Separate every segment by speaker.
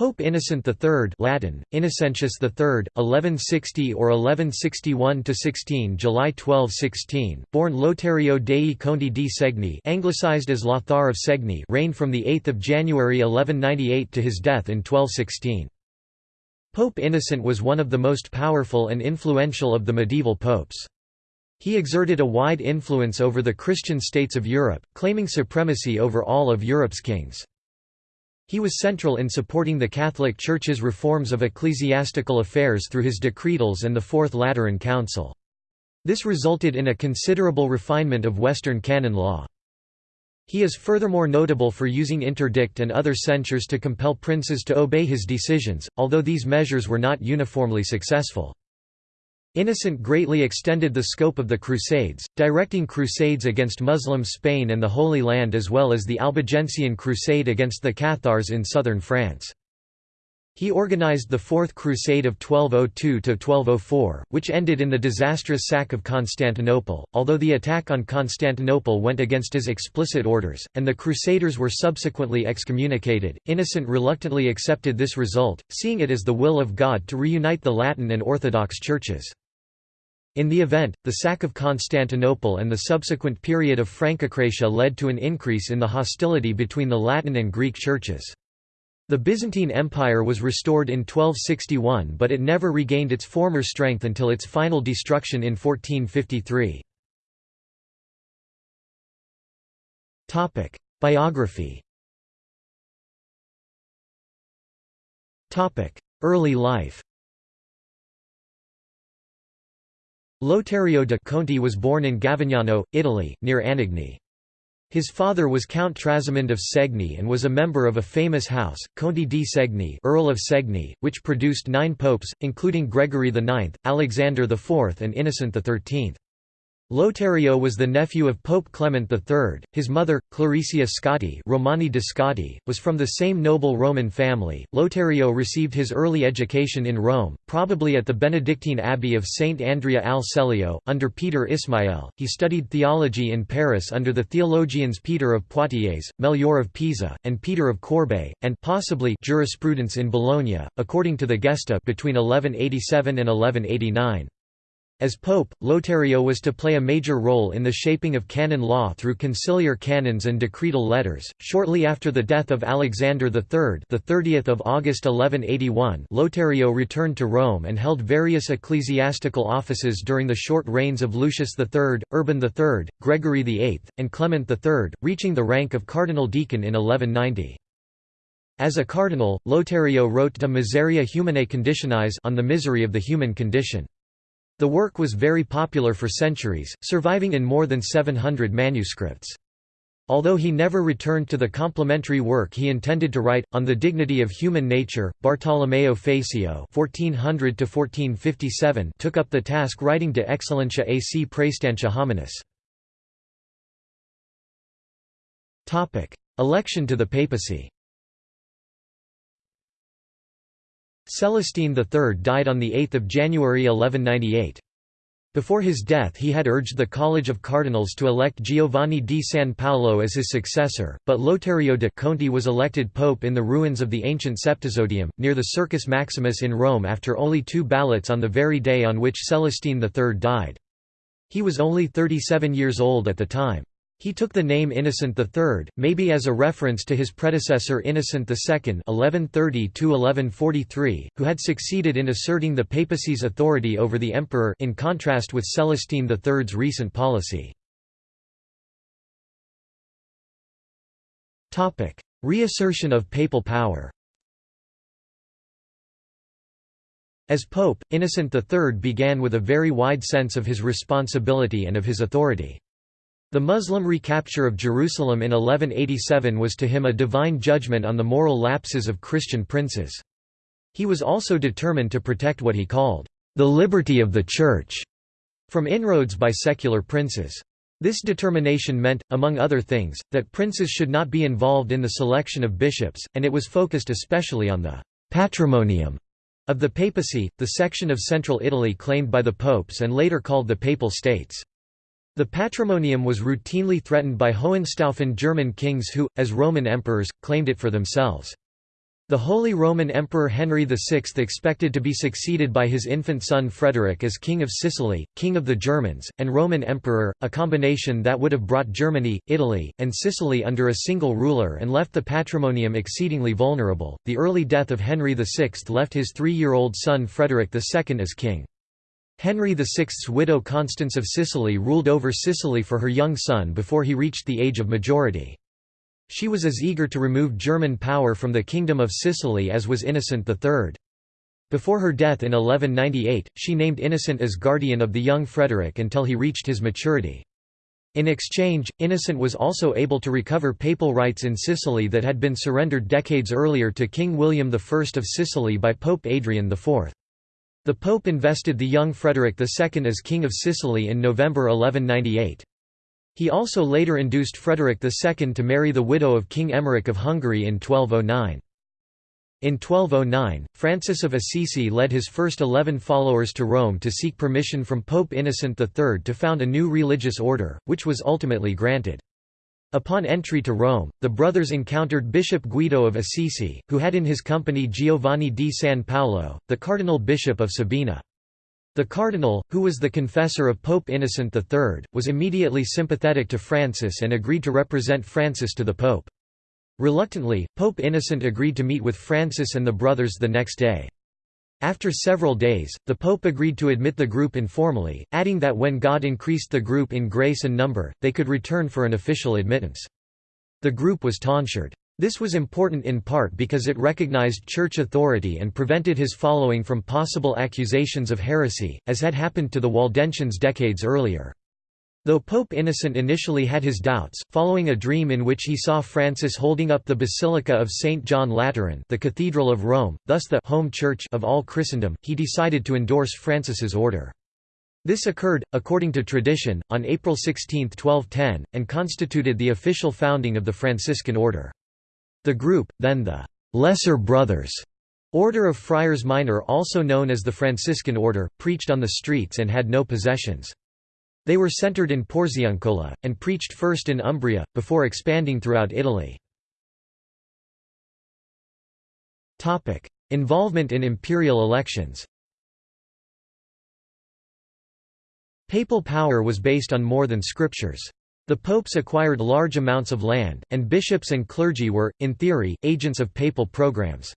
Speaker 1: Pope Innocent III Latin, Innocentius III, 1160 or 1161–16 July 1216, born Lotario dei Conti di Segni anglicized as Lothar of Segni reigned from 8 January 1198 to his death in 1216. Pope Innocent was one of the most powerful and influential of the medieval popes. He exerted a wide influence over the Christian states of Europe, claiming supremacy over all of Europe's kings. He was central in supporting the Catholic Church's reforms of ecclesiastical affairs through his decretals and the Fourth Lateran Council. This resulted in a considerable refinement of Western canon law. He is furthermore notable for using interdict and other censures to compel princes to obey his decisions, although these measures were not uniformly successful. Innocent greatly extended the scope of the Crusades, directing crusades against Muslim Spain and the Holy Land as well as the Albigensian Crusade against the Cathars in southern France. He organized the Fourth Crusade of 1202–1204, which ended in the disastrous sack of Constantinople, although the attack on Constantinople went against his explicit orders, and the Crusaders were subsequently excommunicated. Innocent reluctantly accepted this result, seeing it as the will of God to reunite the Latin and Orthodox churches. In the event, the sack of Constantinople and the subsequent period of Francocratia led to an increase in the hostility between the Latin and Greek churches. The Byzantine Empire was restored in 1261 but it never regained its former strength until its final destruction in 1453. Biography Early life Lotario de' Conti was born in Gavignano, Italy, near Anagni. His father was Count Trasimund of Segni and was a member of a famous house, Conti di Segni Earl of Segni, which produced nine popes, including Gregory IX, Alexander IV and Innocent XIII. Lotario was the nephew of Pope Clement III. His mother, Claricia Scotti, Romani de Scotti, was from the same noble Roman family. Lotario received his early education in Rome, probably at the Benedictine abbey of Saint Andrea al Celio, under Peter Ismael. He studied theology in Paris under the theologians Peter of Poitiers, Melchior of Pisa, and Peter of Corbeil, and possibly jurisprudence in Bologna, according to the Gesta between 1187 and 1189. As pope, Lotario was to play a major role in the shaping of canon law through conciliar canons and decretal letters. Shortly after the death of Alexander III, the 30th of August 1181, Lotario returned to Rome and held various ecclesiastical offices during the short reigns of Lucius III, Urban III, Gregory VIII, and Clement III, reaching the rank of cardinal deacon in 1190. As a cardinal, Lotario wrote De Miseria Humanae Conditionis on the misery of the human condition. The work was very popular for centuries, surviving in more than 700 manuscripts. Although he never returned to the complementary work he intended to write, on the dignity of human nature, Bartolomeo Facio (1400–1457) took up the task writing De Excellentia ac Praestantia Hominis. Election to the papacy. Celestine III died on 8 January 1198. Before his death he had urged the College of Cardinals to elect Giovanni di San Paolo as his successor, but Lotario de' Conti was elected pope in the ruins of the ancient Septizodium, near the Circus Maximus in Rome after only two ballots on the very day on which Celestine III died. He was only 37 years old at the time. He took the name Innocent III, maybe as a reference to his predecessor Innocent II (1130–1143), who had succeeded in asserting the papacy's authority over the emperor, in contrast with Celestine III's recent policy. Topic: Reassertion of papal power. As pope, Innocent III began with a very wide sense of his responsibility and of his authority. The Muslim recapture of Jerusalem in 1187 was to him a divine judgment on the moral lapses of Christian princes. He was also determined to protect what he called, "...the liberty of the Church", from inroads by secular princes. This determination meant, among other things, that princes should not be involved in the selection of bishops, and it was focused especially on the «patrimonium» of the papacy, the section of central Italy claimed by the popes and later called the Papal States. The patrimonium was routinely threatened by Hohenstaufen German kings who, as Roman emperors, claimed it for themselves. The Holy Roman Emperor Henry VI expected to be succeeded by his infant son Frederick as King of Sicily, King of the Germans, and Roman Emperor, a combination that would have brought Germany, Italy, and Sicily under a single ruler and left the patrimonium exceedingly vulnerable. The early death of Henry VI left his three year old son Frederick II as king. Henry VI's widow Constance of Sicily ruled over Sicily for her young son before he reached the age of majority. She was as eager to remove German power from the Kingdom of Sicily as was Innocent III. Before her death in 1198, she named Innocent as guardian of the young Frederick until he reached his maturity. In exchange, Innocent was also able to recover papal rights in Sicily that had been surrendered decades earlier to King William I of Sicily by Pope Adrian IV. The Pope invested the young Frederick II as King of Sicily in November 1198. He also later induced Frederick II to marry the widow of King Emmerich of Hungary in 1209. In 1209, Francis of Assisi led his first eleven followers to Rome to seek permission from Pope Innocent III to found a new religious order, which was ultimately granted. Upon entry to Rome, the brothers encountered Bishop Guido of Assisi, who had in his company Giovanni di San Paolo, the cardinal bishop of Sabina. The cardinal, who was the confessor of Pope Innocent III, was immediately sympathetic to Francis and agreed to represent Francis to the Pope. Reluctantly, Pope Innocent agreed to meet with Francis and the brothers the next day. After several days, the Pope agreed to admit the group informally, adding that when God increased the group in grace and number, they could return for an official admittance. The group was tonsured. This was important in part because it recognized church authority and prevented his following from possible accusations of heresy, as had happened to the Waldensians decades earlier. Though Pope Innocent initially had his doubts, following a dream in which he saw Francis holding up the Basilica of St. John Lateran the Cathedral of Rome, thus the home church of all Christendom, he decided to endorse Francis's order. This occurred, according to tradition, on April 16, 1210, and constituted the official founding of the Franciscan order. The group, then the «Lesser Brothers» Order of Friars Minor also known as the Franciscan Order, preached on the streets and had no possessions. They were centered in Porziuncola, and preached first in Umbria, before expanding throughout Italy. Involvement in imperial elections Papal power was based on more than scriptures. The popes acquired large amounts of land, and bishops and clergy were, in theory, agents of papal programs.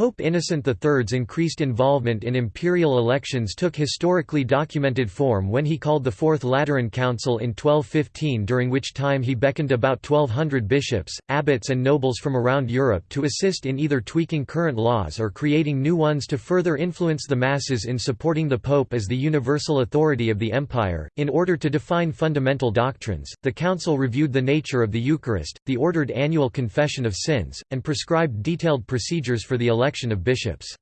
Speaker 1: Pope Innocent III's increased involvement in imperial elections took historically documented form when he called the Fourth Lateran Council in 1215 during which time he beckoned about 1200 bishops, abbots and nobles from around Europe to assist in either tweaking current laws or creating new ones to further influence the masses in supporting the Pope as the universal authority of the empire. In order to define fundamental doctrines, the council reviewed the nature of the Eucharist, the ordered annual confession of sins, and prescribed detailed procedures for the election election of bishops.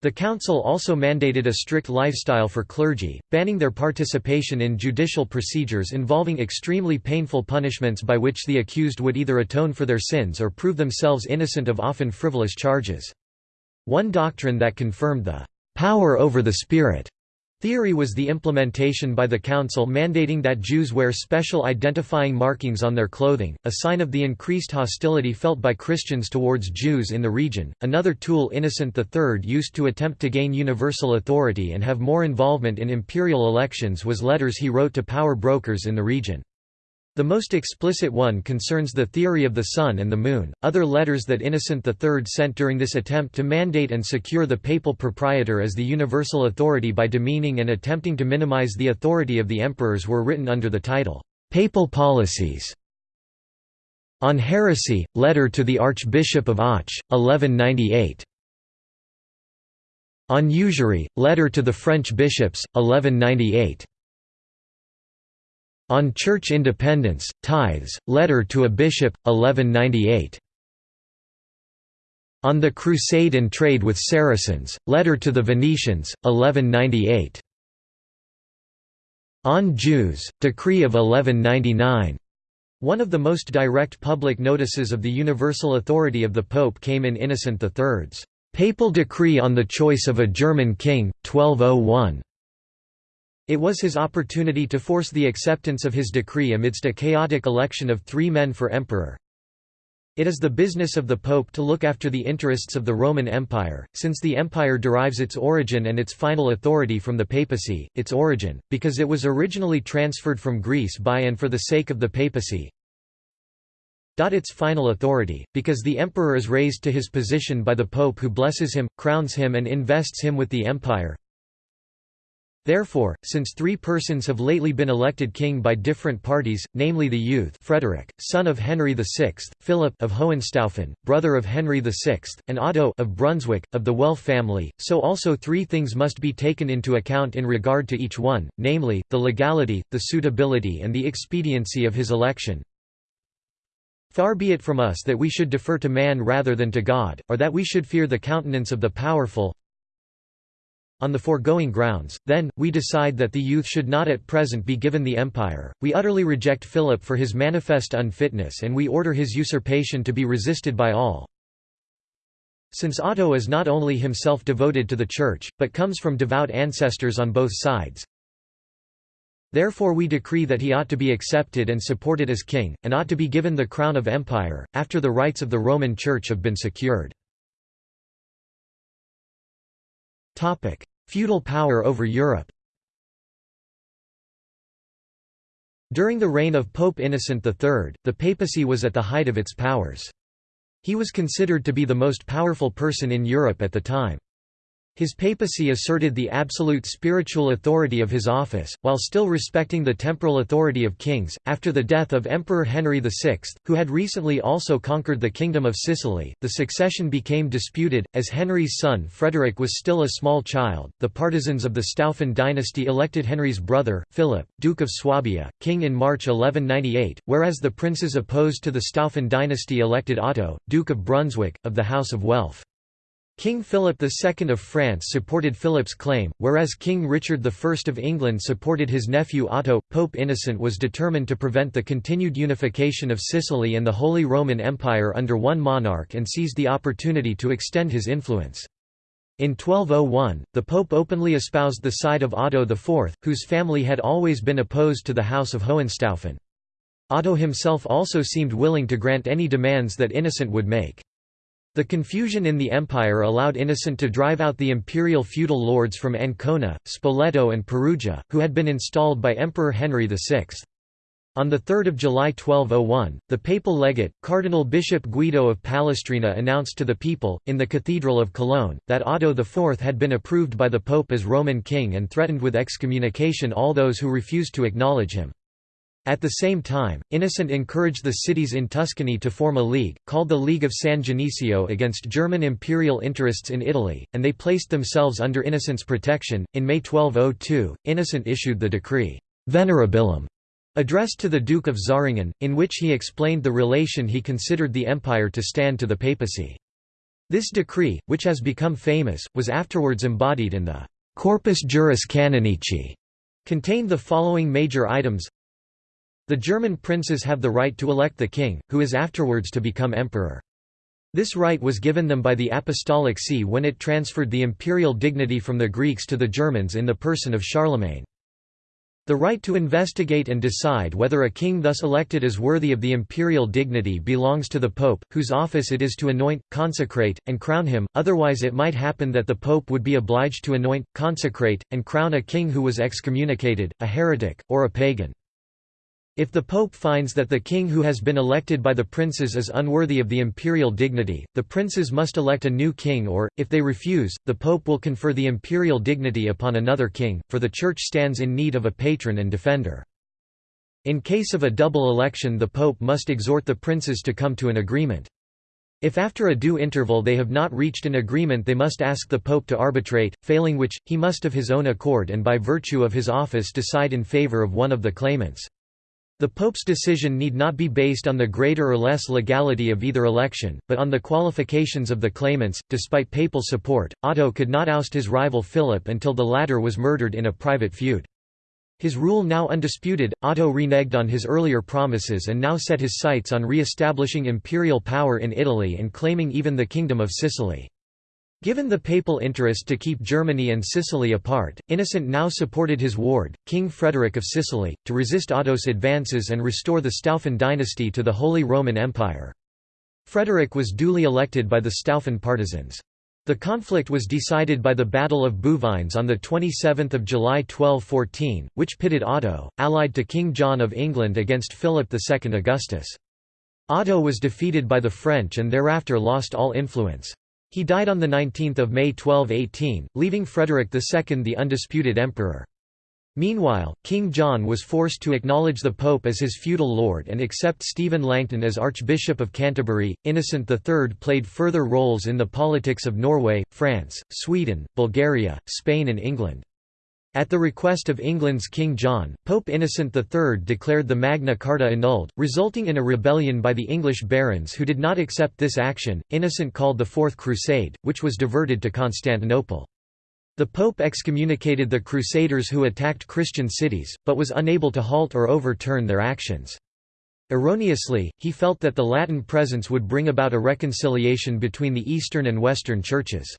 Speaker 1: The council also mandated a strict lifestyle for clergy, banning their participation in judicial procedures involving extremely painful punishments by which the accused would either atone for their sins or prove themselves innocent of often frivolous charges. One doctrine that confirmed the power over the Spirit Theory was the implementation by the Council mandating that Jews wear special identifying markings on their clothing, a sign of the increased hostility felt by Christians towards Jews in the region. Another tool Innocent III used to attempt to gain universal authority and have more involvement in imperial elections was letters he wrote to power brokers in the region. The most explicit one concerns the theory of the Sun and the Moon. Other letters that Innocent III sent during this attempt to mandate and secure the papal proprietor as the universal authority by demeaning and attempting to minimize the authority of the emperors were written under the title, Papal Policies. On Heresy, Letter to the Archbishop of Auch, 1198. On Usury, Letter to the French Bishops, 1198. On Church Independence, Tithes, Letter to a Bishop, 1198. On the Crusade and Trade with Saracens, Letter to the Venetians, 1198. On Jews, Decree of 1199. One of the most direct public notices of the universal authority of the Pope came in Innocent III's Papal Decree on the Choice of a German King, 1201. It was his opportunity to force the acceptance of his decree amidst a chaotic election of three men for emperor. It is the business of the Pope to look after the interests of the Roman Empire, since the empire derives its origin and its final authority from the papacy, its origin, because it was originally transferred from Greece by and for the sake of the papacy, its final authority, because the emperor is raised to his position by the pope who blesses him, crowns him and invests him with the empire, Therefore, since three persons have lately been elected king by different parties, namely the youth Frederick, son of Henry VI, Philip of Hohenstaufen, brother of Henry VI, and Otto of Brunswick, of the Welf family, so also three things must be taken into account in regard to each one, namely, the legality, the suitability and the expediency of his election. Far be it from us that we should defer to man rather than to God, or that we should fear the countenance of the powerful, on the foregoing grounds, then, we decide that the youth should not at present be given the empire, we utterly reject Philip for his manifest unfitness and we order his usurpation to be resisted by all. Since Otto is not only himself devoted to the Church, but comes from devout ancestors on both sides, Therefore we decree that he ought to be accepted and supported as king, and ought to be given the crown of empire, after the rights of the Roman Church have been secured. Feudal power over Europe During the reign of Pope Innocent III, the papacy was at the height of its powers. He was considered to be the most powerful person in Europe at the time. His papacy asserted the absolute spiritual authority of his office, while still respecting the temporal authority of kings. After the death of Emperor Henry VI, who had recently also conquered the Kingdom of Sicily, the succession became disputed. As Henry's son Frederick was still a small child, the partisans of the Staufen dynasty elected Henry's brother, Philip, Duke of Swabia, king in March 1198, whereas the princes opposed to the Staufen dynasty elected Otto, Duke of Brunswick, of the House of Welf. King Philip II of France supported Philip's claim, whereas King Richard I of England supported his nephew Otto. Pope Innocent was determined to prevent the continued unification of Sicily and the Holy Roman Empire under one monarch and seized the opportunity to extend his influence. In 1201, the Pope openly espoused the side of Otto IV, whose family had always been opposed to the House of Hohenstaufen. Otto himself also seemed willing to grant any demands that Innocent would make. The confusion in the empire allowed Innocent to drive out the imperial feudal lords from Ancona, Spoleto and Perugia, who had been installed by Emperor Henry VI. On 3 July 1201, the papal legate, Cardinal Bishop Guido of Palestrina announced to the people, in the Cathedral of Cologne, that Otto IV had been approved by the Pope as Roman king and threatened with excommunication all those who refused to acknowledge him. At the same time, Innocent encouraged the cities in Tuscany to form a league, called the League of San Genesio against German imperial interests in Italy, and they placed themselves under Innocent's protection. In May 1202, Innocent issued the decree, Venerabilem, addressed to the Duke of Zähringen, in which he explained the relation he considered the empire to stand to the papacy. This decree, which has become famous, was afterwards embodied in the Corpus Juris Canonici, contained the following major items the German princes have the right to elect the king, who is afterwards to become emperor. This right was given them by the Apostolic See when it transferred the imperial dignity from the Greeks to the Germans in the person of Charlemagne. The right to investigate and decide whether a king thus elected is worthy of the imperial dignity belongs to the pope, whose office it is to anoint, consecrate, and crown him, otherwise it might happen that the pope would be obliged to anoint, consecrate, and crown a king who was excommunicated, a heretic, or a pagan. If the Pope finds that the king who has been elected by the princes is unworthy of the imperial dignity, the princes must elect a new king or, if they refuse, the Pope will confer the imperial dignity upon another king, for the Church stands in need of a patron and defender. In case of a double election the Pope must exhort the princes to come to an agreement. If after a due interval they have not reached an agreement they must ask the Pope to arbitrate, failing which, he must of his own accord and by virtue of his office decide in favour of one of the claimants. The Pope's decision need not be based on the greater or less legality of either election, but on the qualifications of the claimants. Despite papal support, Otto could not oust his rival Philip until the latter was murdered in a private feud. His rule now undisputed, Otto reneged on his earlier promises and now set his sights on re-establishing imperial power in Italy and claiming even the Kingdom of Sicily. Given the papal interest to keep Germany and Sicily apart, Innocent now supported his ward, King Frederick of Sicily, to resist Otto's advances and restore the Staufen dynasty to the Holy Roman Empire. Frederick was duly elected by the Staufen partisans. The conflict was decided by the Battle of Bouvines on 27 July 1214, which pitted Otto, allied to King John of England against Philip II Augustus. Otto was defeated by the French and thereafter lost all influence. He died on 19 May 1218, leaving Frederick II the undisputed emperor. Meanwhile, King John was forced to acknowledge the Pope as his feudal lord and accept Stephen Langton as Archbishop of Canterbury. Innocent III played further roles in the politics of Norway, France, Sweden, Bulgaria, Spain, and England. At the request of England's King John, Pope Innocent III declared the Magna Carta annulled, resulting in a rebellion by the English barons who did not accept this action. Innocent called the Fourth Crusade, which was diverted to Constantinople. The Pope excommunicated the Crusaders who attacked Christian cities, but was unable to halt or overturn their actions. Erroneously, he felt that the Latin presence would bring about a reconciliation between the Eastern and Western churches.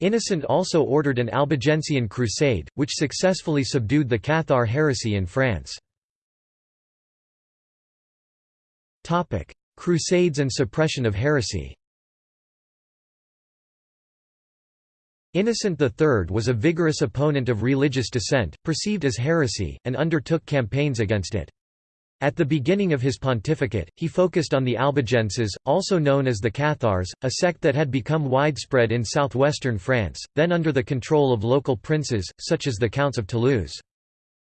Speaker 1: Innocent also ordered an Albigensian crusade, which successfully subdued the Cathar heresy in France. Crusades and suppression of heresy Innocent III was a vigorous opponent of religious dissent, perceived as heresy, and undertook campaigns against it. At the beginning of his pontificate, he focused on the Albigenses, also known as the Cathars, a sect that had become widespread in southwestern France, then under the control of local princes, such as the Counts of Toulouse.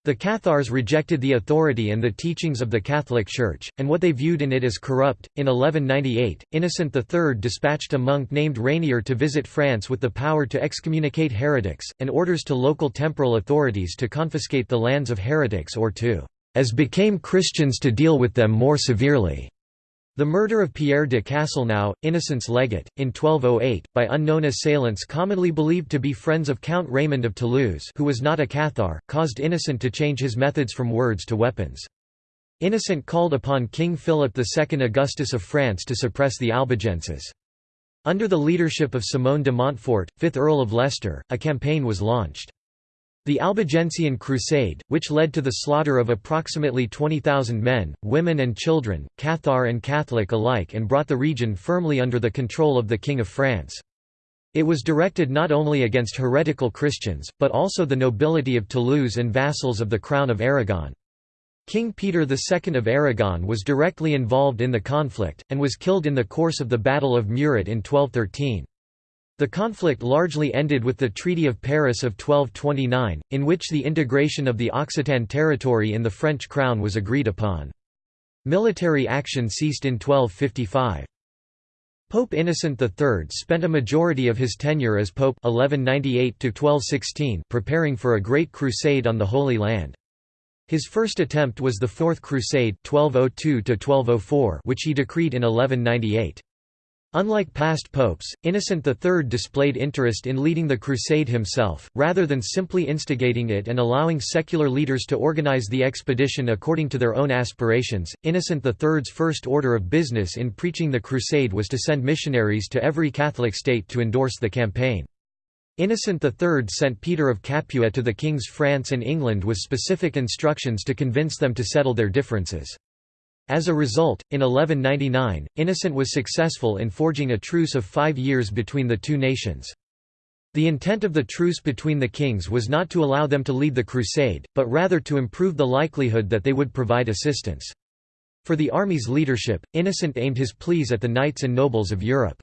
Speaker 1: The Cathars rejected the authority and the teachings of the Catholic Church, and what they viewed in it as corrupt. In 1198, Innocent III dispatched a monk named Rainier to visit France with the power to excommunicate heretics, and orders to local temporal authorities to confiscate the lands of heretics or to, as became Christians to deal with them more severely. The murder of Pierre de Castelnau, Innocent's legate, in 1208, by unknown assailants commonly believed to be friends of Count Raymond of Toulouse who was not a Cathar, caused Innocent to change his methods from words to weapons. Innocent called upon King Philip II Augustus of France to suppress the Albigenses. Under the leadership of Simon de Montfort, 5th Earl of Leicester, a campaign was launched. The Albigensian Crusade, which led to the slaughter of approximately 20,000 men, women and children, Cathar and Catholic alike and brought the region firmly under the control of the King of France. It was directed not only against heretical Christians, but also the nobility of Toulouse and vassals of the Crown of Aragon. King Peter II of Aragon was directly involved in the conflict, and was killed in the course of the Battle of Muret in 1213. The conflict largely ended with the Treaty of Paris of 1229, in which the integration of the Occitan territory in the French crown was agreed upon. Military action ceased in 1255. Pope Innocent III spent a majority of his tenure as Pope 1198 preparing for a great crusade on the Holy Land. His first attempt was the Fourth Crusade 1202 which he decreed in 1198. Unlike past popes, Innocent III displayed interest in leading the crusade himself, rather than simply instigating it and allowing secular leaders to organize the expedition according to their own aspirations. Innocent III's first order of business in preaching the crusade was to send missionaries to every Catholic state to endorse the campaign. Innocent III sent Peter of Capua to the kings France and England with specific instructions to convince them to settle their differences. As a result, in 1199, Innocent was successful in forging a truce of five years between the two nations. The intent of the truce between the kings was not to allow them to lead the crusade, but rather to improve the likelihood that they would provide assistance. For the army's leadership, Innocent aimed his pleas at the knights and nobles of Europe.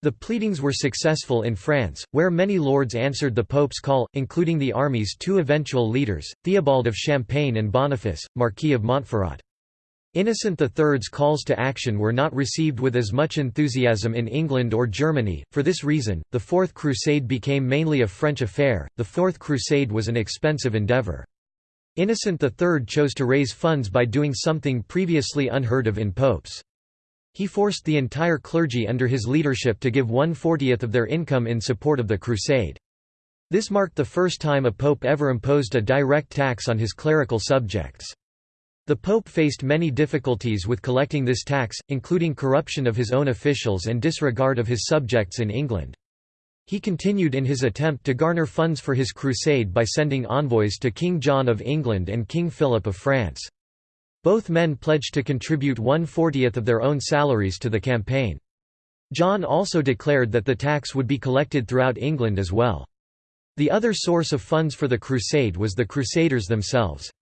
Speaker 1: The pleadings were successful in France, where many lords answered the Pope's call, including the army's two eventual leaders, Theobald of Champagne and Boniface, Marquis of Montferrat. Innocent III's calls to action were not received with as much enthusiasm in England or Germany. For this reason, the Fourth Crusade became mainly a French affair. The Fourth Crusade was an expensive endeavour. Innocent III chose to raise funds by doing something previously unheard of in popes. He forced the entire clergy under his leadership to give one-fortieth of their income in support of the crusade. This marked the first time a pope ever imposed a direct tax on his clerical subjects. The Pope faced many difficulties with collecting this tax, including corruption of his own officials and disregard of his subjects in England. He continued in his attempt to garner funds for his crusade by sending envoys to King John of England and King Philip of France. Both men pledged to contribute one-fortieth of their own salaries to the campaign. John also declared that the tax would be collected throughout England as well. The other source of funds for the crusade was the Crusaders themselves.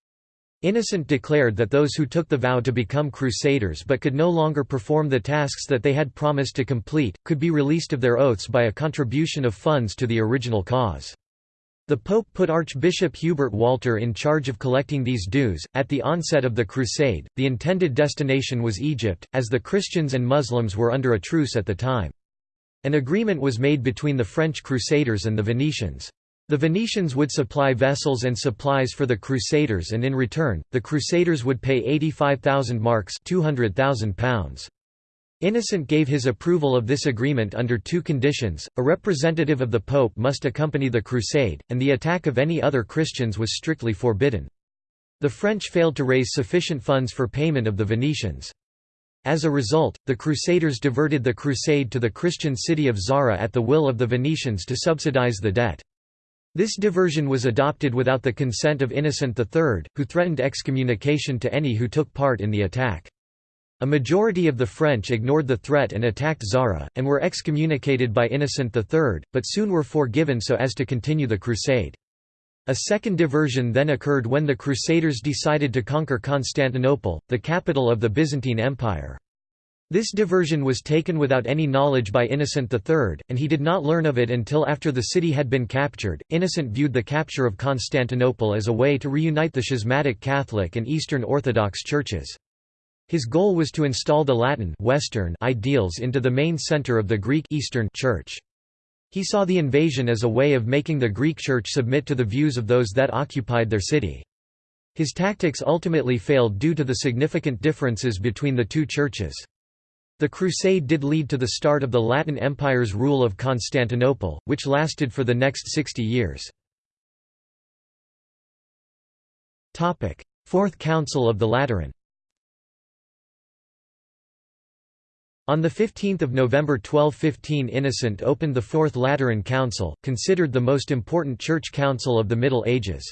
Speaker 1: Innocent declared that those who took the vow to become crusaders but could no longer perform the tasks that they had promised to complete, could be released of their oaths by a contribution of funds to the original cause. The Pope put Archbishop Hubert Walter in charge of collecting these dues. At the onset of the crusade, the intended destination was Egypt, as the Christians and Muslims were under a truce at the time. An agreement was made between the French crusaders and the Venetians. The Venetians would supply vessels and supplies for the Crusaders and in return, the Crusaders would pay 85,000 marks £200,000. Innocent gave his approval of this agreement under two conditions, a representative of the Pope must accompany the crusade, and the attack of any other Christians was strictly forbidden. The French failed to raise sufficient funds for payment of the Venetians. As a result, the Crusaders diverted the crusade to the Christian city of Zara at the will of the Venetians to subsidize the debt. This diversion was adopted without the consent of Innocent III, who threatened excommunication to any who took part in the attack. A majority of the French ignored the threat and attacked Zara, and were excommunicated by Innocent III, but soon were forgiven so as to continue the crusade. A second diversion then occurred when the Crusaders decided to conquer Constantinople, the capital of the Byzantine Empire. This diversion was taken without any knowledge by Innocent III, and he did not learn of it until after the city had been captured. Innocent viewed the capture of Constantinople as a way to reunite the schismatic Catholic and Eastern Orthodox churches. His goal was to install the Latin Western ideals into the main center of the Greek Eastern Church. He saw the invasion as a way of making the Greek Church submit to the views of those that occupied their city. His tactics ultimately failed due to the significant differences between the two churches. The crusade did lead to the start of the Latin Empire's rule of Constantinople, which lasted for the next 60 years. Fourth Council of the Lateran On 15 November 1215 Innocent opened the Fourth Lateran Council, considered the most important church council of the Middle Ages.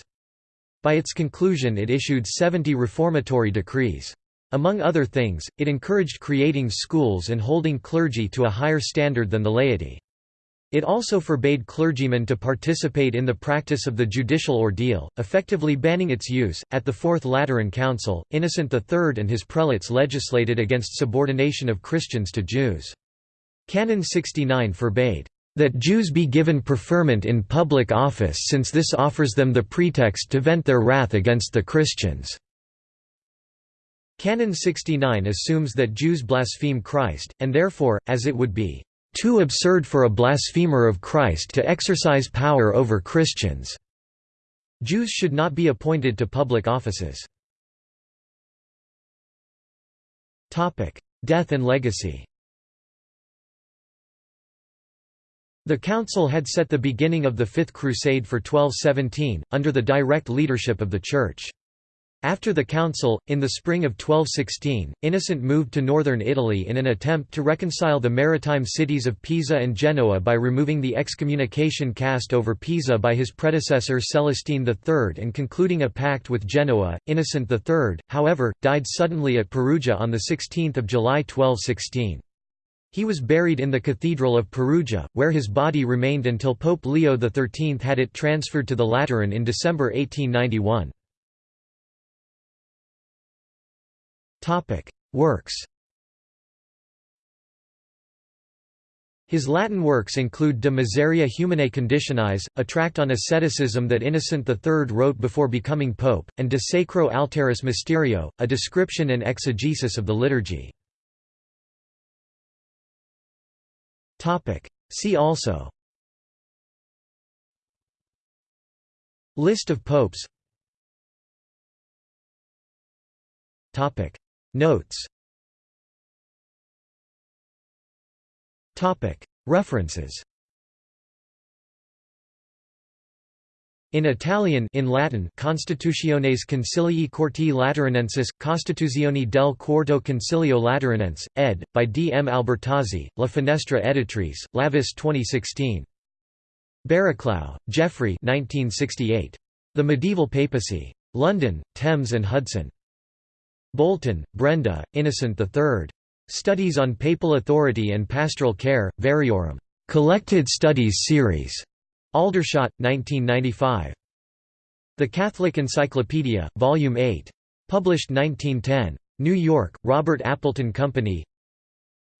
Speaker 1: By its conclusion it issued 70 reformatory decrees. Among other things, it encouraged creating schools and holding clergy to a higher standard than the laity. It also forbade clergymen to participate in the practice of the judicial ordeal, effectively banning its use. At the Fourth Lateran Council, Innocent III and his prelates legislated against subordination of Christians to Jews. Canon 69 forbade that Jews be given preferment in public office since this offers them the pretext to vent their wrath against the Christians. Canon 69 assumes that Jews blaspheme Christ, and therefore, as it would be, "...too absurd for a blasphemer of Christ to exercise power over Christians." Jews should not be appointed to public offices. Death and legacy The Council had set the beginning of the Fifth Crusade for 1217, under the direct leadership of the Church. After the council, in the spring of 1216, Innocent moved to northern Italy in an attempt to reconcile the maritime cities of Pisa and Genoa by removing the excommunication cast over Pisa by his predecessor Celestine III and concluding a pact with Genoa. Innocent III, however, died suddenly at Perugia on 16 July 1216. He was buried in the Cathedral of Perugia, where his body remained until Pope Leo XIII had it transferred to the Lateran in December 1891. Topic: Works. His Latin works include De Miseria Humanae Conditionis, a tract on asceticism that Innocent III wrote before becoming pope, and De Sacro Altaris Mysterio, a description and exegesis of the liturgy. See also List of popes Notes References In Italian in Latin Constitutiones Concilii quarti Lateranensis, Costituzione del Quarto Concilio Lateranense, ed. by D. M. Albertazzi, La Finestra Editrice, Lavis 2016. Barraclough, Geoffrey 1968. The Medieval Papacy. London, Thames and Hudson. Bolton, Brenda, Innocent III. Studies on Papal Authority and Pastoral Care, Variorum. Collected Studies Series. Aldershot, 1995. The Catholic Encyclopedia, Volume 8. Published 1910. New York, Robert Appleton Company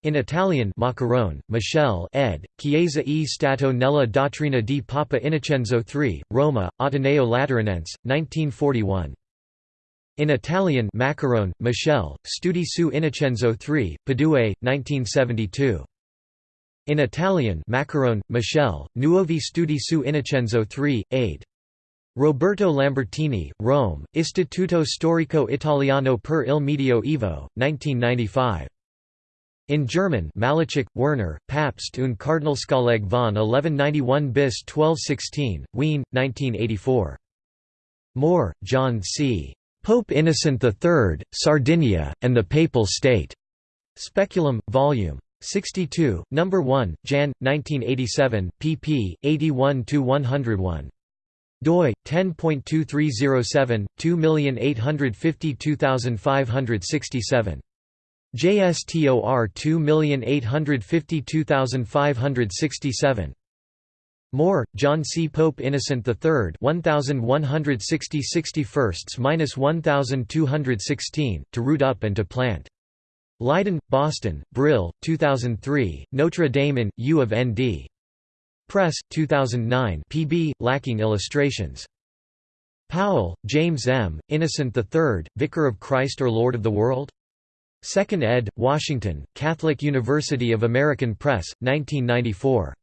Speaker 1: in Italian Maccarone, Michele ed., Chiesa e Stato nella dottrina di Papa Innocenzo III, Roma, Ateneo Lateranense, 1941. In Italian Maccarone, Michel, Studi su Innocenzo III, Padue, 1972. In Italian Maccarone, Michel, Nuovi studi su Innocenzo III, 8. Roberto Lambertini, Rome, Istituto Storico Italiano per il Medioevo, 1995. In German Maleczek, Werner, Papst und Kardinalskolleg von 1191 bis 1216, Wien, 1984. Moore, John C. Pope Innocent III, Sardinia, and the Papal State. Speculum, Vol. 62, No. 1, Jan. 1987, pp. 81–101 doi 10.2307 2852567 JSTOR 2852567 Moore, John C. Pope Innocent III 1160 61–1216, To Root Up and to Plant. Leiden, Boston, Brill, 2003, Notre Dame in, U of N.D. Press, 2009 pb, lacking illustrations. Powell, James M., Innocent III, Vicar of Christ or Lord of the World? 2nd ed., Washington, Catholic University of American Press, 1994.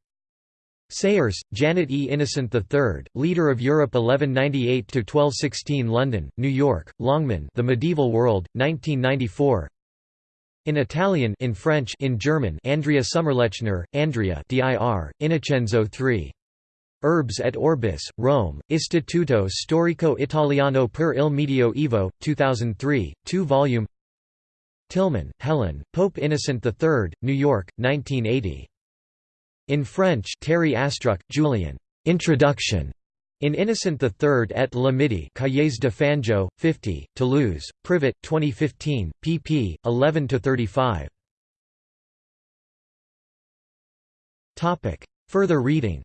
Speaker 1: Sayers, Janet E. Innocent III, Leader of Europe 1198–1216 London, New York, Longman The Medieval World, 1994 In Italian in French in German Andrea Sommerlechner, Andrea dir, Innocenzo III. Urbs et Orbis, Rome, Istituto Storico Italiano per il Medioevo, 2003, 2-volume Tillman, Helen, Pope Innocent III, New York, 1980. In French Terry Astruc, Julian. Introduction. In Innocent III et la Midi Cahiers de Fanjeaux, 50, Toulouse, Privat, 2015, pp. 11–35. Further reading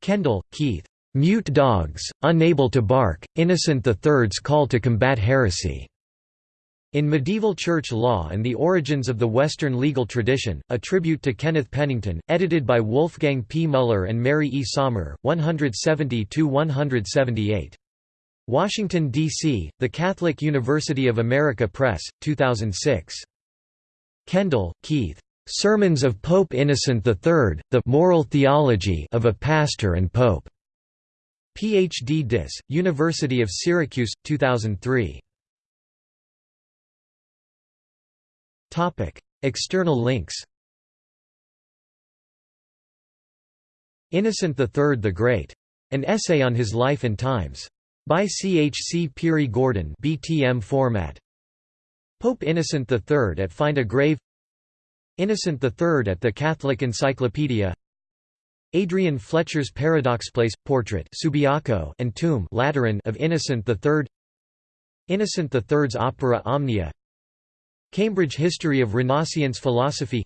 Speaker 1: Kendall, Keith. Mute dogs, unable to bark, Innocent III's call to combat heresy. In Medieval Church Law and the Origins of the Western Legal Tradition, a tribute to Kenneth Pennington, edited by Wolfgang P. Muller and Mary E. Sommer, 170–178. Washington, D.C., The Catholic University of America Press, 2006. Kendall, Keith. Sermons of Pope Innocent III, The Moral Theology of a Pastor and Pope. Ph.D. Dis. University of Syracuse, 2003. External links Innocent III the Great. An essay on his life and times. By C. H. C. Pirie-Gordon BTM format. Pope Innocent III at Find a Grave Innocent III at the Catholic Encyclopedia Adrian Fletcher's Paradoxplace portrait Subiaco and tomb Lateran of Innocent III Innocent III's opera Omnia Cambridge History of Renaissance Philosophy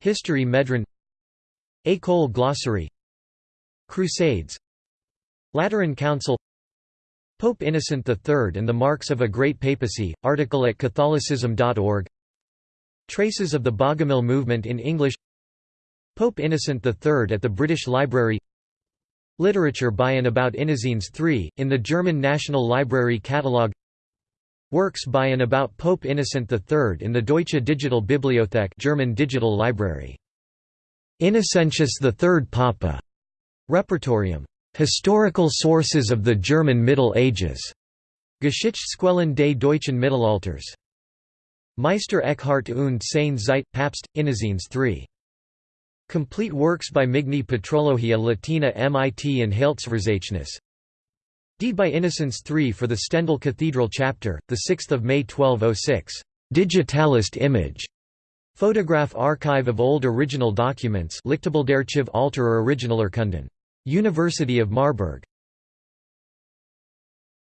Speaker 1: History Medron École Glossary Crusades Lateran Council Pope Innocent III and the Marks of a Great Papacy, article at catholicism.org Traces of the Bogomil movement in English Pope Innocent III at the British Library Literature by and about Innocenz III, in the German National Library Catalogue Works by and about Pope Innocent III in the Deutsche Digitale Bibliothek German Digital Library. Innocentius III Papa. Repertorium. Historical sources of the German Middle Ages. Geschichtsquellen des deutschen Mittelalters. Meister Eckhart und seine Zeit, Papst, Innocenz III. Complete works by Migne Patrologia Latina MIT and Heilsverzeichnis Deed by Innocent III for the Stendal Cathedral Chapter, 6 May 1206. Digitalist image. Photograph archive of old original documents Lichtbildarchiv alter Originalurkunden. University of Marburg.